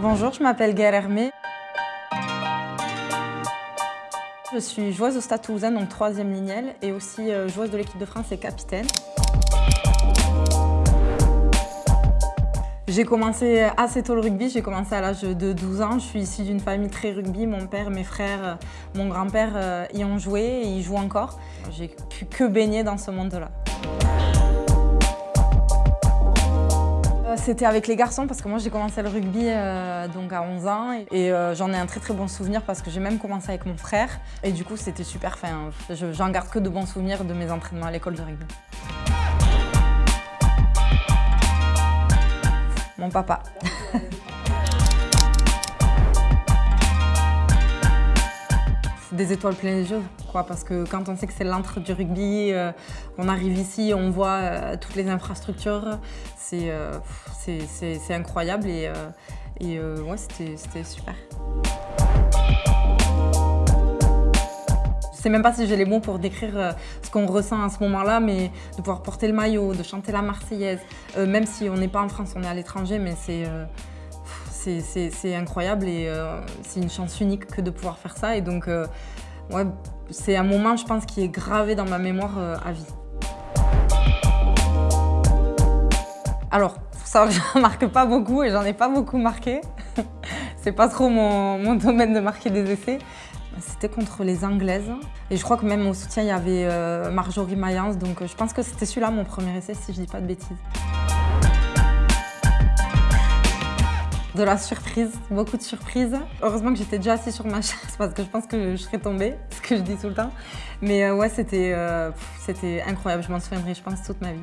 Bonjour, je m'appelle Gaëlle Hermé. Je suis joueuse au Stade Toulousain, donc troisième lignelle, et aussi euh, joueuse de l'équipe de France et capitaine. J'ai commencé assez tôt le rugby, j'ai commencé à l'âge de 12 ans. Je suis issue d'une famille très rugby. Mon père, mes frères, euh, mon grand-père euh, y ont joué et y jouent encore. J'ai pu que baigner dans ce monde-là. C'était avec les garçons parce que moi j'ai commencé le rugby euh, donc à 11 ans et euh, j'en ai un très très bon souvenir parce que j'ai même commencé avec mon frère et du coup c'était super fin. J'en garde que de bons souvenirs de mes entraînements à l'école de rugby. Mon papa. des étoiles plein les yeux, quoi, parce que quand on sait que c'est l'antre du rugby, euh, on arrive ici, on voit euh, toutes les infrastructures, c'est euh, incroyable et, et ouais, c'était super. Je sais même pas si j'ai les mots pour décrire ce qu'on ressent à ce moment-là, mais de pouvoir porter le maillot, de chanter la Marseillaise, même si on n'est pas en France, on est à l'étranger, mais c'est c'est incroyable et euh, c'est une chance unique que de pouvoir faire ça. Et donc, euh, c'est un moment, je pense, qui est gravé dans ma mémoire euh, à vie. Alors, ça, je marque pas beaucoup et j'en ai pas beaucoup marqué. c'est pas trop mon, domaine de marquer des essais. C'était contre les Anglaises. Et je crois que même au soutien, il y avait Marjorie Mayence. Donc je pense que c'était celui-là mon premier essai, si je dis pas de bêtises. De la surprise, beaucoup de surprises. Heureusement que j'étais déjà assise sur ma chaise parce que je pense que je serais tombée, ce que je dis tout le temps. Mais euh, ouais, c'était euh, incroyable, je m'en souviendrai, je pense, toute ma vie.